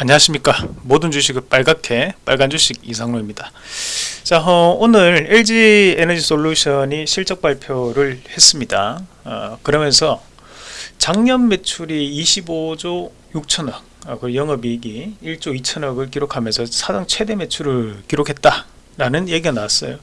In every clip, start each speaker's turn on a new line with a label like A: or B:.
A: 안녕하십니까. 모든 주식을 빨갛게 빨간 주식 이상로입니다. 자 어, 오늘 LG 에너지 솔루션이 실적 발표를 했습니다. 어, 그러면서 작년 매출이 25조 6천억 어, 그 영업이익이 1조 2천억을 기록하면서 사상 최대 매출을 기록했다 라는 얘기가 나왔어요.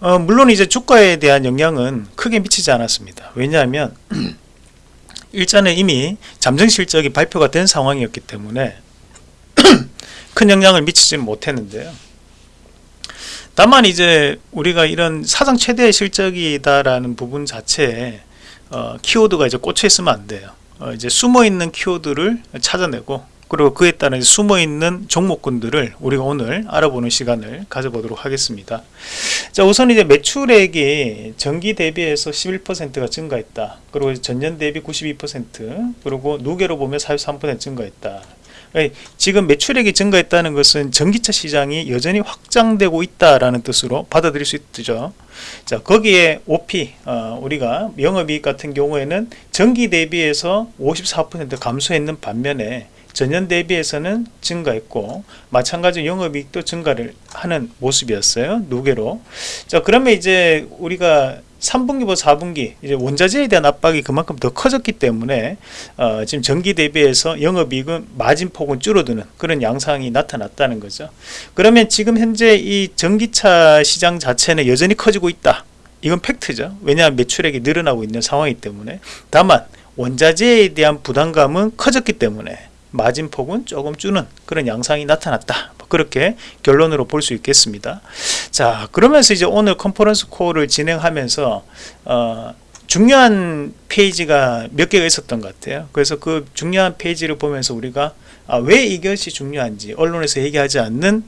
A: 어, 물론 이제 주가에 대한 영향은 크게 미치지 않았습니다. 왜냐하면 일전에 이미 잠정 실적이 발표가 된 상황이었기 때문에 큰 영향을 미치지는 못했는데요. 다만 이제 우리가 이런 사상 최대 실적이다라는 부분 자체에 어, 키워드가 이제 꽂혀 있으면 안 돼요. 어, 이제 숨어 있는 키워드를 찾아내고 그리고 그에 따른 숨어 있는 종목군들을 우리가 오늘 알아보는 시간을 가져보도록 하겠습니다. 자, 우선 이제 매출액이 전기 대비해서 11%가 증가했다. 그리고 전년 대비 92% 그리고 누계로 보면 43% 증가했다. 지금 매출액이 증가했다는 것은 전기차 시장이 여전히 확장되고 있다라는 뜻으로 받아들일 수 있죠. 자 거기에 OP 어, 우리가 영업이익 같은 경우에는 전기 대비해서 54% 감소했는 반면에 전년 대비해서는 증가했고 마찬가지로 영업이익도 증가를 하는 모습이었어요 누계로. 자 그러면 이제 우리가 3분기보다 4분기 이제 원자재에 대한 압박이 그만큼 더 커졌기 때문에 어, 지금 전기 대비해서 영업이익은 마진폭은 줄어드는 그런 양상이 나타났다는 거죠. 그러면 지금 현재 이 전기차 시장 자체는 여전히 커지고 있다. 이건 팩트죠. 왜냐하면 매출액이 늘어나고 있는 상황이기 때문에. 다만 원자재에 대한 부담감은 커졌기 때문에 마진폭은 조금 주는 그런 양상이 나타났다. 그렇게 결론으로 볼 수 있겠습니다. 자 그러면서 이제 오늘 컨퍼런스 콜을 진행하면서 어, 중요한 페이지가 몇 개가 있었던 것 같아요. 그래서 그 중요한 페이지를 보면서 우리가 아, 왜 이것이 중요한지 언론에서 얘기하지 않는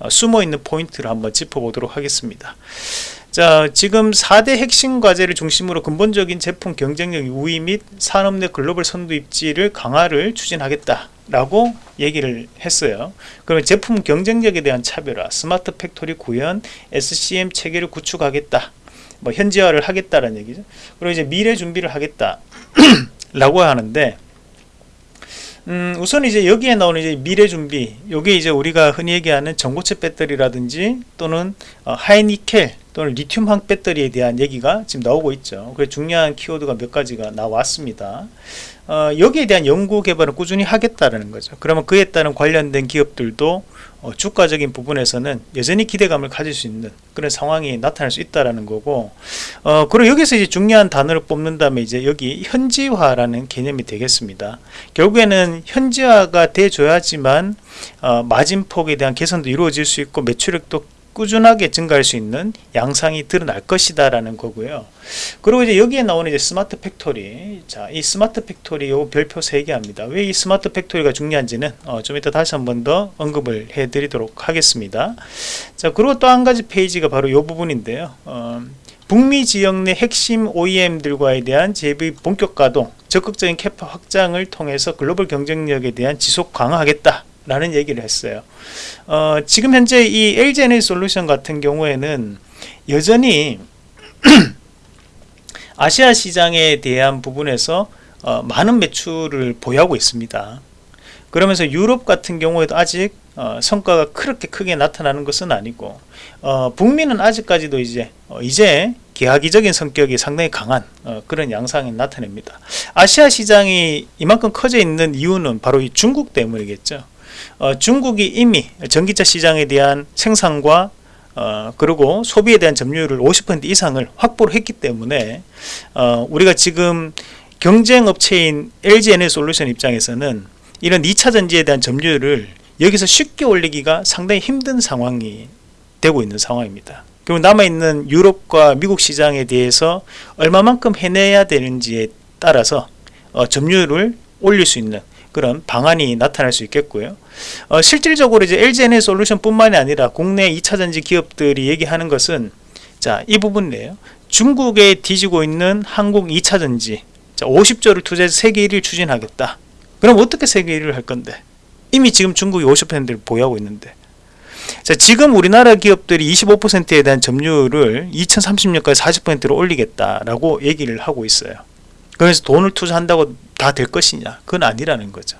A: 어, 숨어있는 포인트를 한번 짚어보도록 하겠습니다 자 지금 4대 핵심 과제를 중심으로 근본적인 제품 경쟁력 우위 및 산업 내 글로벌 선도 입지를 강화를 추진하겠다 라고 얘기를 했어요. 그러면 제품 경쟁력에 대한 차별화 스마트 팩토리 구현 SCM 체계를 구축하겠다 뭐 현지화를 하겠다라는 얘기죠. 그리고 이제 미래 준비를 하겠다 라고 하는데 음, 우선 이제 여기에 나오는 이제 미래 준비 요게 이제 우리가 흔히 얘기하는 전고체 배터리라든지 또는 어, 하이니켈 또는 리튬 황 배터리에 대한 얘기가 지금 나오고 있죠. 그래서 중요한 키워드가 몇 가지가 나왔습니다. 어, 여기에 대한 연구 개발을 꾸준히 하겠다라는 거죠. 그러면 그에 따른 관련된 기업들도 어, 주가적인 부분에서는 여전히 기대감을 가질 수 있는 그런 상황이 나타날 수 있다라는 거고 어, 그리고 여기서 이제 중요한 단어를 뽑는다면 이제 여기 현지화라는 개념이 되겠습니다. 결국에는 현지화가 돼줘야지만 어, 마진폭에 대한 개선도 이루어질 수 있고 매출액도 꾸준하게 증가할 수 있는 양상이 드러날 것이다 라는 거고요. 그리고 이제 여기에 나오는 이제 스마트 팩토리. 자 이 스마트 팩토리 요 별표 3개 합니다. 왜 이 스마트 팩토리가 중요한지는 어, 좀 이따 다시 한 번 더 언급을 해 드리도록 하겠습니다. 자 그리고 또 한 가지 페이지가 바로 요 부분인데요. 어, 북미 지역 내 핵심 OEM들과에 대한 재비 본격 가동 적극적인 캐파 확장을 통해서 글로벌 경쟁력에 대한 지속 강화하겠다 라는 얘기를 했어요. 어, 지금 현재 이 LGNA 솔루션 같은 경우에는 여전히 아시아 시장에 대한 부분에서 어, 많은 매출을 보유하고 있습니다. 그러면서 유럽 같은 경우에도 아직 어, 성과가 그렇게 크게 나타나는 것은 아니고 어, 북미는 아직까지도 이제 어, 이제 계약이적인 성격이 상당히 강한 어, 그런 양상이 나타냅니다. 아시아 시장이 이만큼 커져 있는 이유는 바로 이 중국 때문이겠죠 어, 중국이 이미 전기차 시장에 대한 생산과 어, 그리고 소비에 대한 점유율을 50% 이상을 확보를 했기 때문에 어, 우리가 지금 경쟁업체인 LG에너솔루션 입장에서는 이런 2차 전지에 대한 점유율을 여기서 쉽게 올리기가 상당히 힘든 상황이 되고 있는 상황입니다. 그리고 남아있는 유럽과 미국 시장에 대해서 얼마만큼 해내야 되는지에 따라서 어, 점유율을 올릴 수 있는 그런 방안이 나타날 수 있겠고요. 어, 실질적으로 이제 LGNA 솔루션 뿐만이 아니라 국내 2차전지 기업들이 얘기하는 것은 자, 이 부분이에요. 중국에 뒤지고 있는 한국 2차전지 자, 50조를 투자해서 세계 1위를 추진하겠다. 그럼 어떻게 세계 1위를 할 건데? 이미 지금 중국이 50%를 보유하고 있는데 자, 지금 우리나라 기업들이 25%에 대한 점유율을 2030년까지 40%로 올리겠다라고 얘기를 하고 있어요. 그래서 돈을 투자한다고 다 될 것이냐? 그건 아니라는 거죠.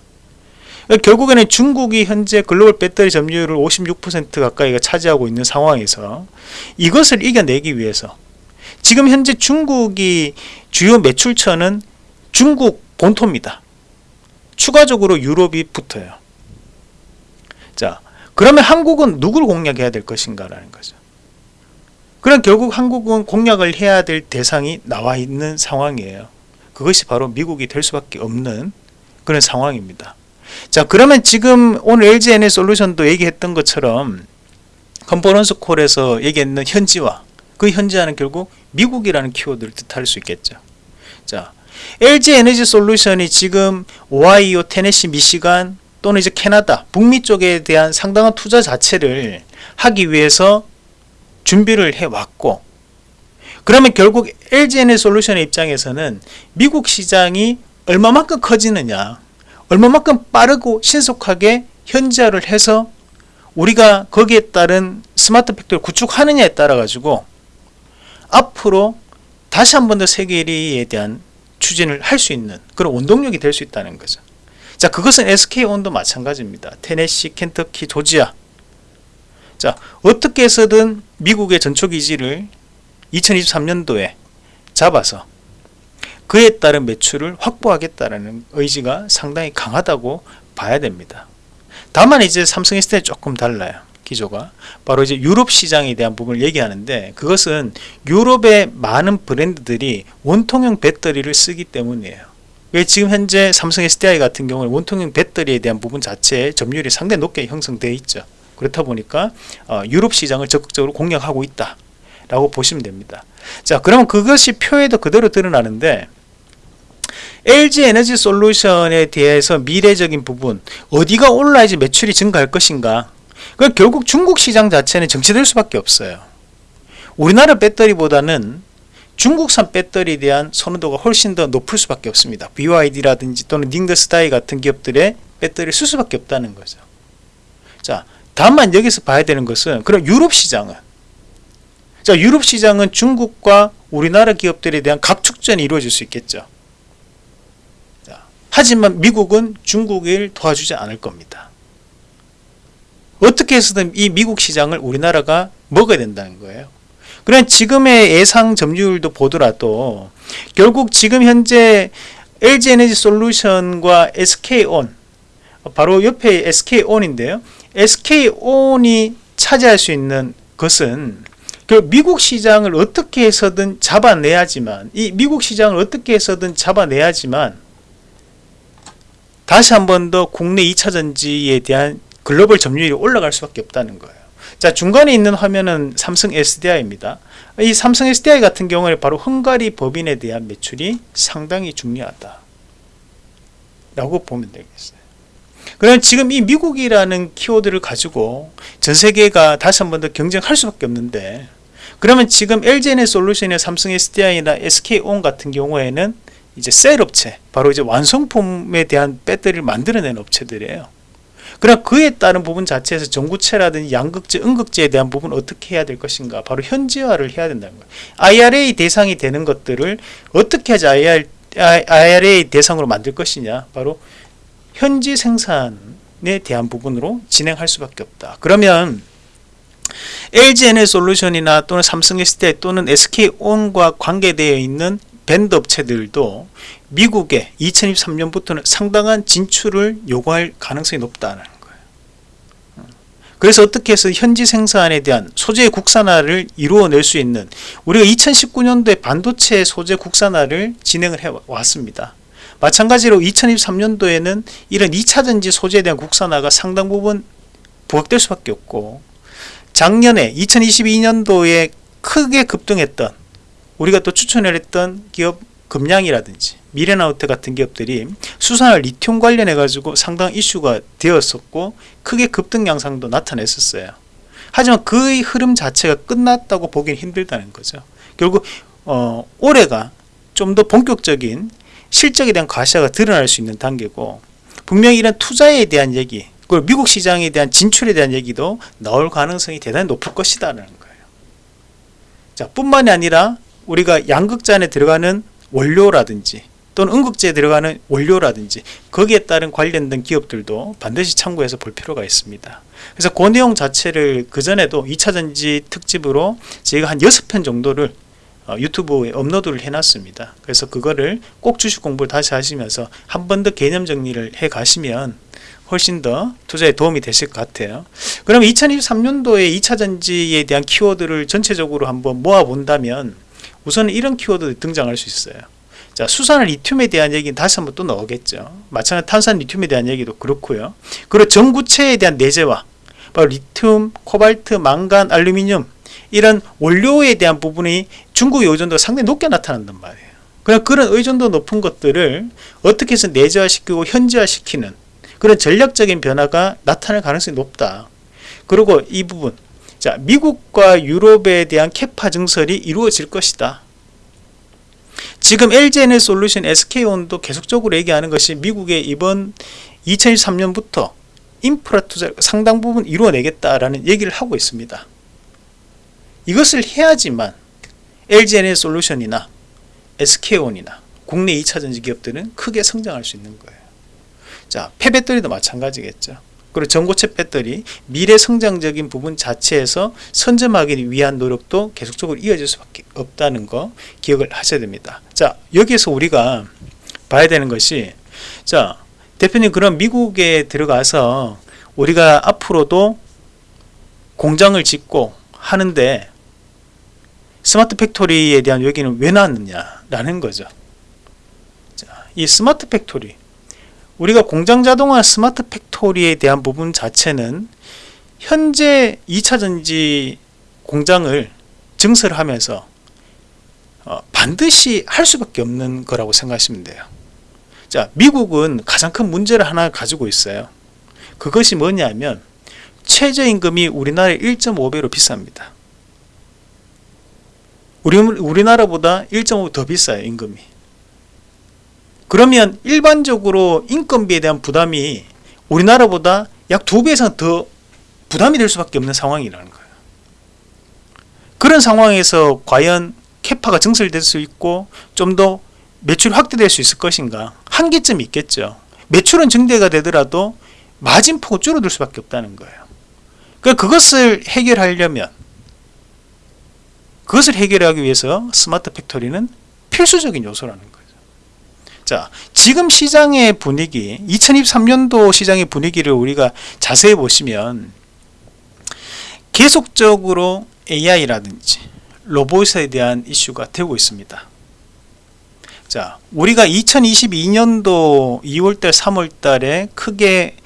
A: 결국에는 중국이 현재 글로벌 배터리 점유율을 56% 가까이가 차지하고 있는 상황에서 이것을 이겨내기 위해서 지금 현재 중국이 주요 매출처는 중국 본토입니다. 추가적으로 유럽이 붙어요. 자, 그러면 한국은 누구를 공략해야 될 것인가 라는 거죠. 그럼 결국 한국은 공략을 해야 될 대상이 나와 있는 상황이에요. 그것이 바로 미국이 될 수밖에 없는 그런 상황입니다. 자, 그러면 지금 오늘 LGN의 솔루션도 얘기했던 것처럼 컨퍼런스 콜에서 얘기했는 현지화, 그 현지화는 결국 미국이라는 키워드를 뜻할 수 있겠죠. 자, LG 에너지 솔루션이 지금 오하이오, 테네시, 미시간 또는 이제 캐나다, 북미 쪽에 대한 상당한 투자 자체를 하기 위해서 준비를 해 왔고 그러면 결국 LGN의 솔루션의 입장에서는 미국 시장이 얼마만큼 커지느냐 얼마만큼 빠르고 신속하게 현지화를 해서 우리가 거기에 따른 스마트 팩토리 구축하느냐에 따라 가지고 앞으로 다시 한 번 더 세계 1위에 대한 추진을 할 수 있는 그런 원동력이 될 수 있다는 거죠. 자, 그것은 SK온도 마찬가지입니다. 테네시, 켄터키, 조지아. 자, 어떻게 해서든 미국의 전초 기지를 2023년도에 잡아서 그에 따른 매출을 확보하겠다라는 의지가 상당히 강하다고 봐야 됩니다. 다만 이제 삼성 SDI 조금 달라요. 기조가 바로 이제 유럽 시장에 대한 부분을 얘기하는데 그것은 유럽의 많은 브랜드들이 원통형 배터리를 쓰기 때문이에요. 왜 지금 현재 삼성 SDI 같은 경우는 원통형 배터리에 대한 부분 자체의 점유율이 상당히 높게 형성되어 있죠. 그렇다 보니까 어, 유럽 시장을 적극적으로 공략하고 있다. 라고 보시면 됩니다. 자, 그러면 그것이 표에도 그대로 드러나는데 LG 에너지 솔루션에 대해서 미래적인 부분 어디가 올라야지 매출이 증가할 것인가 그 결국 중국 시장 자체는 정체될 수밖에 없어요. 우리나라 배터리보다는 중국산 배터리에 대한 선호도가 훨씬 더 높을 수밖에 없습니다. BYD라든지 또는 닝더스타이 같은 기업들의 배터리를 쓸 수밖에 없다는 거죠. 자, 다만 여기서 봐야 되는 것은 그럼 유럽 시장은 자, 유럽 시장은 중국과 우리나라 기업들에 대한 각축전이 이루어질 수 있겠죠. 자, 하지만 미국은 중국을 도와주지 않을 겁니다. 어떻게 해서든 이 미국 시장을 우리나라가 먹어야 된다는 거예요. 그럼 지금의 예상 점유율도 보더라도 결국 지금 현재 LG 에너지 솔루션과 SK온 바로 옆에 SK온인데요. SK온이 차지할 수 있는 것은 그 미국 시장을 어떻게 해서든 잡아내야지만 이 미국 시장을 어떻게 해서든 잡아내야지만 다시 한 번 더 국내 2차 전지에 대한 글로벌 점유율이 올라갈 수밖에 없다는 거예요. 자 중간에 있는 화면은 삼성 SDI입니다. 이 삼성 SDI 같은 경우에 바로 헝가리 법인에 대한 매출이 상당히 중요하다. 라고 보면 되겠어요. 그럼 지금 이 미국이라는 키워드를 가지고 전 세계가 다시 한 번 더 경쟁할 수밖에 없는데 그러면 지금 LGN의 솔루션의 삼성 SDI나 SK온 같은 경우에는 이제 셀 업체, 바로 이제 완성품에 대한 배터리를 만들어내는 업체들이에요. 그럼 그에 따른 부분 자체에서 전구체라든지 양극재, 음극재에 대한 부분 어떻게 해야 될 것인가? 바로 현지화를 해야 된다는 거예요. IRA 대상이 되는 것들을 어떻게 하자 IRA 대상으로 만들 것이냐? 바로 현지 생산에 대한 부분으로 진행할 수밖에 없다. 그러면 LGN의 솔루션이나 또는 삼성 SDI 또는 SK온과 관계되어 있는 밴드 업체들도 미국에 2023년부터는 상당한 진출을 요구할 가능성이 높다는. 그래서 어떻게 해서 현지 생산에 대한 소재 국산화를 이루어낼 수 있는 우리가 2019년도에 반도체 소재 국산화를 진행을 해 왔습니다. 마찬가지로 2023년도에는 이런 2차전지 소재에 대한 국산화가 상당 부분 부각될 수밖에 없고 작년에 2022년도에 크게 급등했던 우리가 또 추천을 했던 기업 금량이라든지 미래나우트 같은 기업들이 수산화 리튬 관련해 가지고 상당 이슈가 되었었고 크게 급등 양상도 나타냈었어요. 하지만 그의 흐름 자체가 끝났다고 보기는 힘들다는 거죠. 결국 어, 올해가 좀 더 본격적인 실적에 대한 과시가 드러날 수 있는 단계고 분명히 이런 투자에 대한 얘기 그리고 미국 시장에 대한 진출에 대한 얘기도 나올 가능성이 대단히 높을 것이다라는 거예요. 자, 뿐만이 아니라 우리가 양극재 안에 들어가는 원료라든지 또는 응급제에 들어가는 원료라든지 거기에 따른 관련된 기업들도 반드시 참고해서 볼 필요가 있습니다. 그래서 그 내용 자체를 그전에도 2차전지 특집으로 제가 한 6편 정도를 어, 유튜브에 업로드를 해놨습니다. 그래서 그거를 꼭 주식 공부를 다시 하시면서 한 번 더 개념 정리를 해 가시면 훨씬 더 투자에 도움이 되실 것 같아요. 그럼 2023년도에 2차전지에 대한 키워드를 전체적으로 한번 모아 본다면 우선 이런 키워드 등장할 수 있어요. 자, 수산 리튬에 대한 얘기는 다시 한번 또 나오겠죠. 마찬가지 탄산 리튬에 대한 얘기도 그렇고요. 그리고 전구체에 대한 내재화, 바로 리튬, 코발트, 망간, 알루미늄 이런 원료에 대한 부분이 중국의 의존도가 상당히 높게 나타난단 말이에요. 그냥 그런 의존도 높은 것들을 어떻게 해서 내재화시키고 현지화시키는 그런 전략적인 변화가 나타날 가능성이 높다. 그리고 이 부분 자 미국과 유럽에 대한 캐파 증설이 이루어질 것이다. 지금 LG에너 솔루션, SK온도 계속적으로 얘기하는 것이 미국의 이번 2023년부터 인프라 투자 상당 부분 이루어내겠다라는 얘기를 하고 있습니다. 이것을 해야지만 LG에너 솔루션이나 SK온이나 국내 2차전지 기업들은 크게 성장할 수 있는 거예요. 자, 폐배터리도 마찬가지겠죠. 그리고 전고체 배터리 미래 성장적인 부분 자체에서 선점하기 위한 노력도 계속적으로 이어질 수밖에 없다는 거 기억을 하셔야 됩니다. 자, 여기에서 우리가 봐야 되는 것이 자, 대표님 그럼 미국에 들어가서 우리가 앞으로도 공장을 짓고 하는데 스마트 팩토리에 대한 얘기는 왜 나왔느냐라는 거죠. 자, 이 스마트 팩토리 우리가 공장 자동화 스마트 팩토리에 대한 부분 자체는 현재 2차전지 공장을 증설하면서 어, 반드시 할 수밖에 없는 거라고 생각하시면 돼요. 자, 미국은 가장 큰 문제를 하나 가지고 있어요. 그것이 뭐냐면 최저임금이 우리나라의 1.5배로 비쌉니다. 우리, 우리나라보다 1.5배 더 비싸요, 임금이. 그러면 일반적으로 인건비에 대한 부담이 우리나라보다 약 두 배 이상 더 부담이 될 수밖에 없는 상황이라는 거예요. 그런 상황에서 과연 캐파가 증설될 수 있고 좀 더 매출이 확대될 수 있을 것인가 한계점이 있겠죠. 매출은 증대가 되더라도 마진폭은 줄어들 수밖에 없다는 거예요. 그러니까 그것을 해결하려면 그것을 해결하기 위해서 스마트 팩토리는 필수적인 요소라는 거예요. 자, 지금 시장의 분위기, 2023년도 시장의 분위기를 우리가 자세히 보시면 계속적으로 AI라든지 로봇에 대한 이슈가 되고 있습니다. 자, 우리가 2022년도 2월달, 3월달에 크게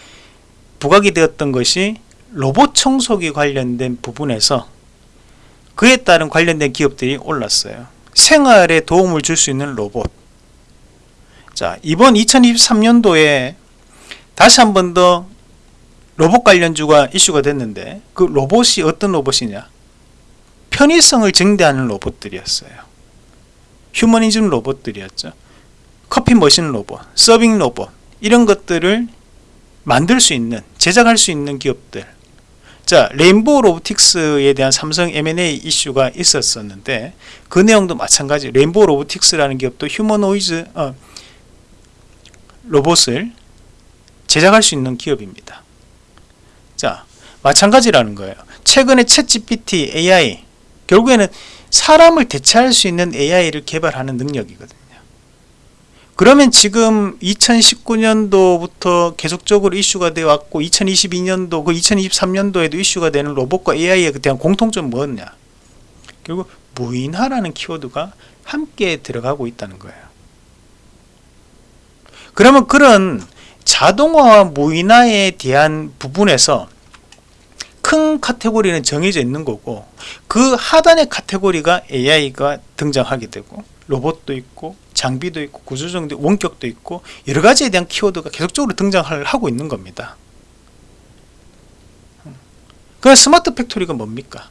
A: 부각이 되었던 것이 로봇 청소기 관련된 부분에서 그에 따른 관련된 기업들이 올랐어요. 생활에 도움을 줄 수 있는 로봇, 자, 이번 2023년도에 다시 한 번 더 로봇 관련주가 이슈가 됐는데 그 로봇이 어떤 로봇이냐? 편의성을 증대하는 로봇들이었어요. 휴머니즘 로봇들이었죠. 커피 머신 로봇, 서빙 로봇 이런 것들을 만들 수 있는 제작할 수 있는 기업들 자 레인보우 로보틱스에 대한 삼성 M&A 이슈가 있었었는데 그 내용도 마찬가지 레인보우 로보틱스라는 기업도 휴머노이드 어, 로봇을 제작할 수 있는 기업입니다. 자, 마찬가지라는 거예요. 최근에 챗 GPT AI 결국에는 사람을 대체할 수 있는 AI를 개발하는 능력이거든요. 그러면 지금 2019년도부터 계속적으로 이슈가 되어 왔고 2022년도 그 2023년도에도 이슈가 되는 로봇과 AI에 대한 공통점은 뭐냐? 결국 무인화라는 키워드가 함께 들어가고 있다는 거예요. 그러면 그런 자동화와 무인화에 대한 부분에서 큰 카테고리는 정해져 있는 거고 그 하단의 카테고리가 AI가 등장하게 되고 로봇도 있고 장비도 있고 구조정도 원격도 있고 여러 가지에 대한 키워드가 계속적으로 등장을 하고 있는 겁니다. 그 스마트 팩토리가 뭡니까?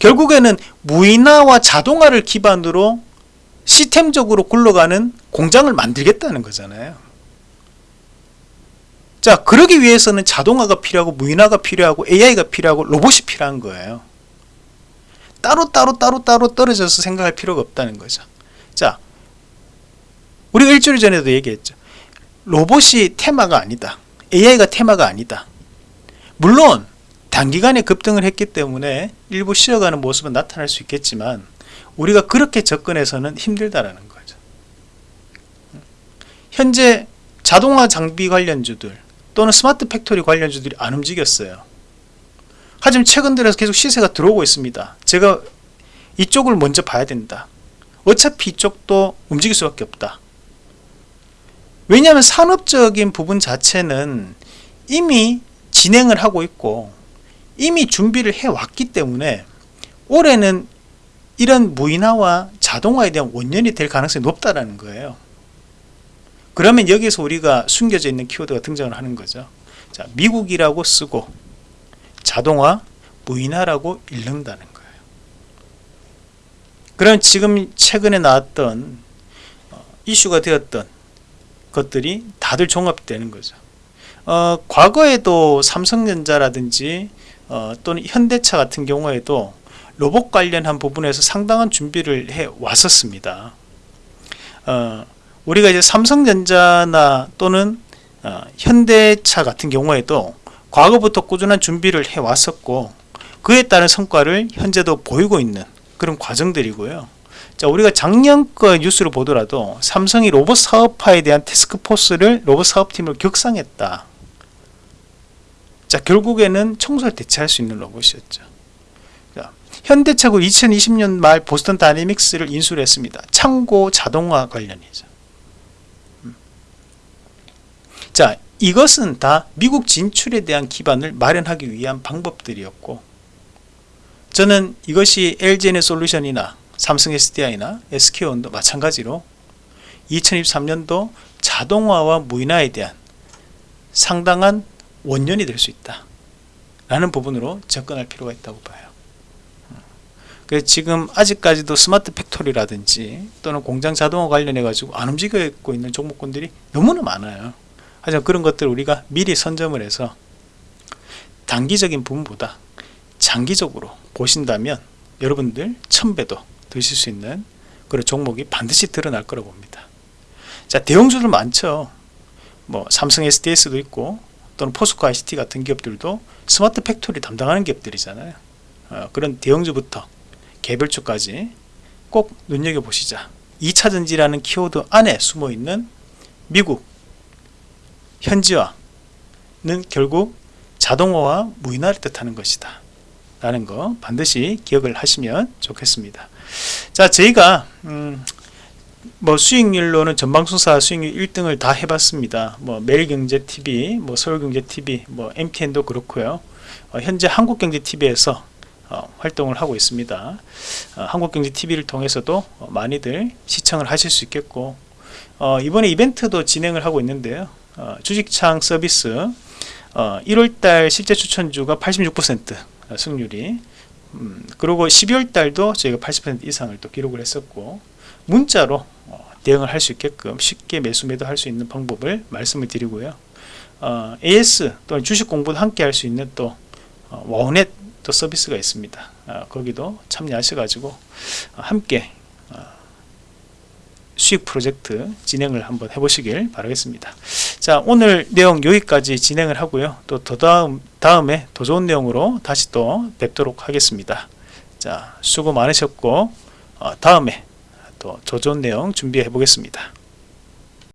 A: 결국에는 무인화와 자동화를 기반으로 시스템적으로 굴러가는 공장을 만들겠다는 거잖아요. 자, 그러기 위해서는 자동화가 필요하고 무인화가 필요하고 AI가 필요하고 로봇이 필요한 거예요. 따로 따로 따로 따로 떨어져서 생각할 필요가 없다는 거죠. 자, 우리가 일주일 전에도 얘기했죠. 로봇이 테마가 아니다. AI가 테마가 아니다. 물론 단기간에 급등을 했기 때문에 일부 쉬어가는 모습은 나타날 수 있겠지만 우리가 그렇게 접근해서는 힘들다라는 거죠. 현재 자동화 장비 관련주들 또는 스마트 팩토리 관련주들이 안 움직였어요. 하지만 최근 들어서 계속 시세가 들어오고 있습니다. 제가 이쪽을 먼저 봐야 된다. 어차피 이쪽도 움직일 수밖에 없다. 왜냐하면 산업적인 부분 자체는 이미 진행을 하고 있고 이미 준비를 해왔기 때문에 올해는 이런 무인화와 자동화에 대한 원년이 될 가능성이 높다라는 거예요. 그러면 여기서 우리가 숨겨져 있는 키워드가 등장을 하는 거죠. 자, 미국이라고 쓰고 자동화, 무인화라고 읽는다는. 그럼 지금 최근에 나왔던 어, 이슈가 되었던 것들이 다들 종합되는 거죠. 어, 과거에도 삼성전자라든지 어, 또는 현대차 같은 경우에도 로봇 관련한 부분에서 상당한 준비를 해 왔었습니다. 어, 우리가 이제 삼성전자나 또는 어, 현대차 같은 경우에도 과거부터 꾸준한 준비를 해 왔었고 그에 따른 성과를 현재도 보이고 있는 그런 과정들이고요. 자, 우리가 작년 거 뉴스를 보더라도 삼성이 로봇 사업화에 대한 테스크포스를 로봇 사업팀을 격상했다. 자, 결국에는 청소를 대체할 수 있는 로봇이었죠. 자, 현대차고 2020년 말 보스턴 다이내믹스를 인수를 했습니다. 창고 자동화 관련이죠. 음. 자, 이것은 다 미국 진출에 대한 기반을 마련하기 위한 방법들이었고 저는 이것이 LGN의 솔루션이나 삼성 SDI나 SK온도 마찬가지로 2023년도 자동화와 무인화에 대한 상당한 원년이 될 수 있다 라는 부분으로 접근할 필요가 있다고 봐요. 그래서 지금 아직까지도 스마트 팩토리라든지 또는 공장 자동화 관련해 가지고 안 움직이고 있는 종목군들이 너무나 많아요. 하지만 그런 것들 우리가 미리 선점을 해서 단기적인 부분보다 장기적으로 보신다면 여러분들 천배도 드실 수 있는 그런 종목이 반드시 드러날 거라고 봅니다. 자 대형주들 많죠. 뭐 삼성 SDS도 있고 또는 포스코 ICT 같은 기업들도 스마트 팩토리 담당하는 기업들이잖아요. 어, 그런 대형주부터 개별주까지 꼭 눈여겨보시자. 2차전지라는 키워드 안에 숨어있는 미국 현지화는 결국 자동화와 무인화를 뜻하는 것이다 라는 거 반드시 기억을 하시면 좋겠습니다. 자 저희가 음, 뭐 수익률로는 전방송사 수익률 1등을 다 해봤습니다. 뭐 매일경제TV 뭐 서울경제TV 뭐 MTN도 그렇고요. 어, 현재 한국경제TV에서 어, 활동을 하고 있습니다. 어, 한국경제TV를 통해서도 어, 많이들 시청을 하실 수 있겠고 어, 이번에 이벤트도 진행을 하고 있는데요. 어, 주식창 서비스 1월달 실제 추천주가 86% 승률이. 음, 그리고 12월 달도 저희가 80% 이상을 또 기록을 했었고 문자로 어, 대응을 할 수 있게끔 쉽게 매수 매도 할 수 있는 방법을 말씀을 드리고요. 어, AS 또는 주식 공부도 함께 할 수 있는 또 어, 와우넷 또 서비스가 있습니다. 어, 거기도 참여하셔 가지고 함께 어, 수익 프로젝트 진행을 한번 해보시길 바라겠습니다. 자 오늘 내용 여기까지 진행을 하고요. 또 더 다음 다음에 더 좋은 내용으로 다시 또 뵙도록 하겠습니다. 자 수고 많으셨고 어, 다음에 또 더 좋은 내용 준비해 보겠습니다